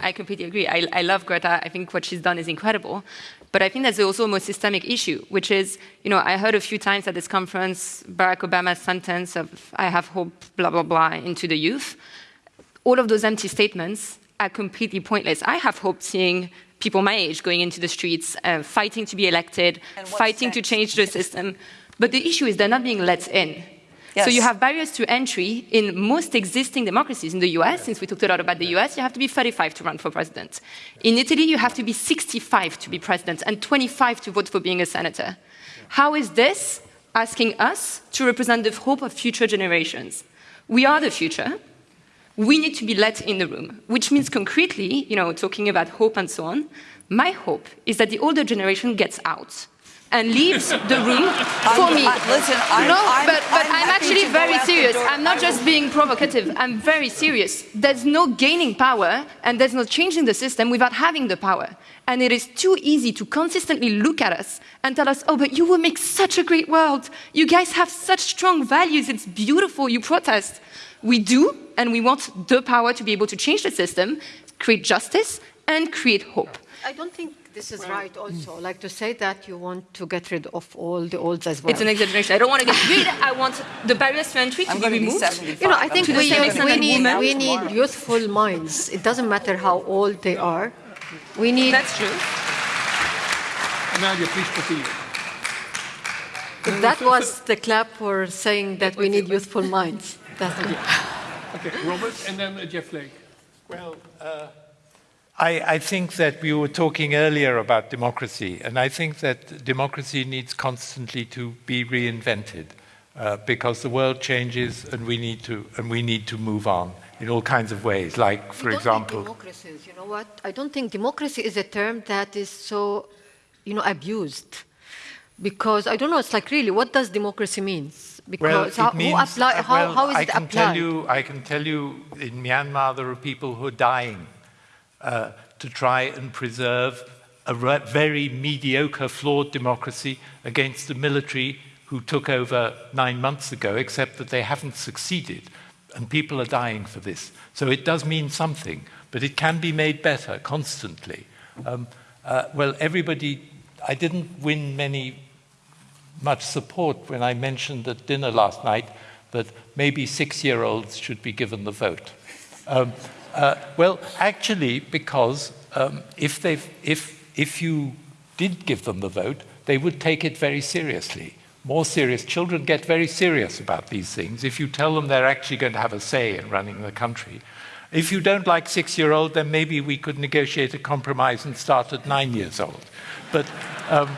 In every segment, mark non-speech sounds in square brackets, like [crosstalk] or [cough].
I completely agree. I, I love Greta. I think what she's done is incredible. But I think there's also a more systemic issue, which is, you know, I heard a few times at this conference Barack Obama's sentence of I have hope, blah, blah, blah, into the youth. All of those empty statements are completely pointless. I have hope seeing people my age going into the streets, uh, fighting to be elected, fighting to change the system. But the issue is they're not being let in. Yes. So you have barriers to entry in most existing democracies. In the US, since we talked a lot about the US, you have to be 35 to run for president. In Italy, you have to be 65 to be president and 25 to vote for being a senator. How is this asking us to represent the hope of future generations? We are the future. We need to be let in the room, which means concretely, you know, talking about hope and so on, my hope is that the older generation gets out and leaves the room for I'm, me. I, listen, I'm, no, I'm, but, but I'm, I'm actually very serious. I'm not just being provocative. I'm very serious. There's no gaining power and there's no changing the system without having the power. And it is too easy to consistently look at us and tell us, oh, but you will make such a great world. You guys have such strong values. It's beautiful. You protest. We do, and we want the power to be able to change the system, create justice, and create hope. I don't think this is right also. Like to say that you want to get rid of all the olds as well. It's an exaggeration. I don't want to get rid. I want the barriers to entry to I'm be removed. Be you know, I think we, we, need, we need youthful minds. It doesn't matter how old they are. We need... That's true. Nadia, please proceed. That was the clap for saying that we need youthful minds. That's it. Okay, Robert, and then uh, Jeff Flake. Well, uh, I, I, think that we were talking earlier about democracy, and I think that democracy needs constantly to be reinvented uh, because the world changes, and we need to and we need to move on in all kinds of ways. Like, for example, democracies. You know what? I don't think democracy is a term that is so, you know, abused. Because I don't know. It's like really, what does democracy mean? Because well, how, means, apply, how, well, how is I it can applied? Tell you, I can tell you, in Myanmar there are people who are dying uh, to try and preserve a very mediocre, flawed democracy against the military who took over nine months ago, except that they haven't succeeded. And people are dying for this. So it does mean something, but it can be made better constantly. Um, uh, well, everybody, I didn't win many, much support when I mentioned at dinner last night that maybe six-year-olds should be given the vote. Um, uh, well, actually, because um, if, if, if you did give them the vote, they would take it very seriously. More serious. Children get very serious about these things if you tell them they're actually going to have a say in running the country. If you don't like six-year-old, then maybe we could negotiate a compromise and start at nine years old. But, um,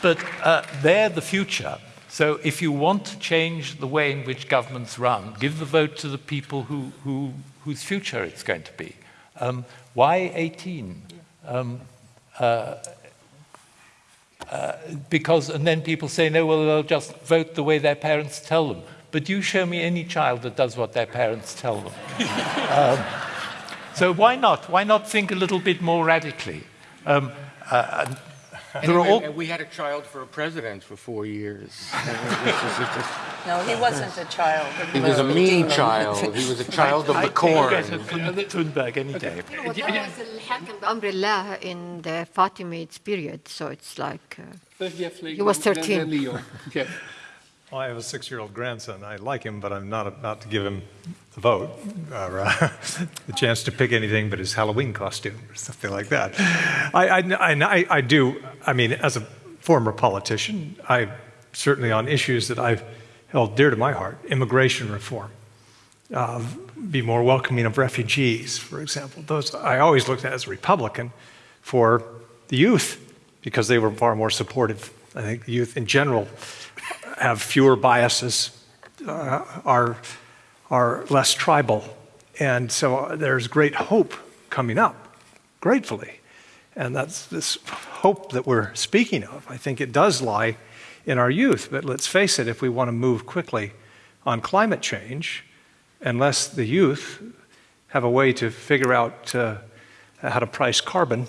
but uh, they're the future. So if you want to change the way in which governments run, give the vote to the people who, who whose future it's going to be. Um, why 18? Um, uh, uh, because, and then people say, no, well, they'll just vote the way their parents tell them. But you show me any child that does what their parents tell them. [laughs] um, so why not? Why not think a little bit more radically? Um, uh, Anyway, all... we had a child for a president for four years. [laughs] no, he wasn't a child. He was a mean child. He was a [laughs] child of the corn. I Thunberg any day. You know, was the umbrella in the Fatimids period, so it's like uh, he was 13. [laughs] Well, I have a six-year-old grandson. I like him, but I'm not about to give him the vote, or uh, [laughs] the chance to pick anything but his Halloween costume or something like that. I, I, I, I do, I mean, as a former politician, I certainly on issues that I've held dear to my heart, immigration reform, uh, be more welcoming of refugees, for example. Those I always looked at as a Republican for the youth because they were far more supportive. I think the youth in general have fewer biases, uh, are, are less tribal. And so there's great hope coming up, gratefully. And that's this hope that we're speaking of. I think it does lie in our youth. But let's face it, if we want to move quickly on climate change, unless the youth have a way to figure out uh, how to price carbon,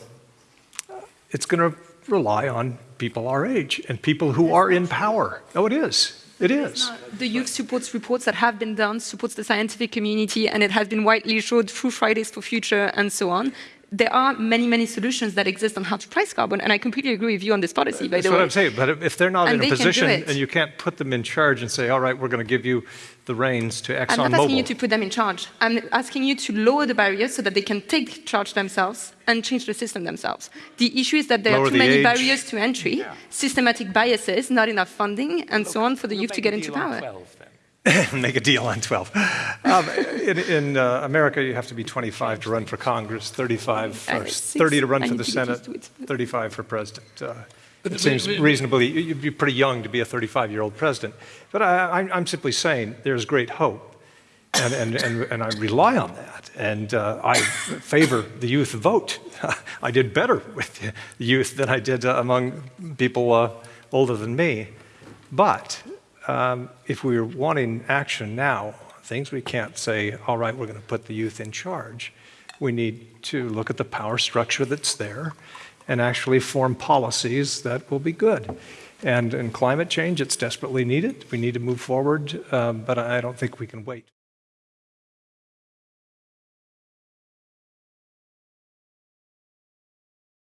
it's going to rely on people our age and people who are in power. No, it is. It is. The youth supports reports that have been done, supports the scientific community, and it has been widely showed through Fridays for Future and so on. there are many, many solutions that exist on how to price carbon, and I completely agree with you on this policy, by That's the what. I'm saying, but if they're not And in a they do position and you can't put them in charge and say, all right, we're going to give you the reins to I'm not asking you to put them in charge. I'm asking you to lower the barriers so that they can take charge themselves and change the system themselves. The issue is that there Lower are too the many age. barriers to entry, systematic biases, not enough funding, and so on for the youth to get into power. [laughs] Make a deal on 12. Um, in in uh, America, you have to be 25 to run for Congress, 35 for, Uh, 30 to run for the Senate, used to it. 35 for president. Uh, But- It seems but- reasonably, you- you'd be pretty young to be a 35-year-old president. But I, I'm- I'm simply saying there's great hope, and, and, and, and I rely on that. And uh, I favor the youth vote. [laughs] I did better with the youth than I did uh, among people uh, older than me. But um, if we're wanting action now, things we can't say, all right, we're going to put the youth in charge. We need to look at the power structure that's there and actually form policies that will be good. And in climate change, it's desperately needed. We need to move forward, um, but I don't think we can wait.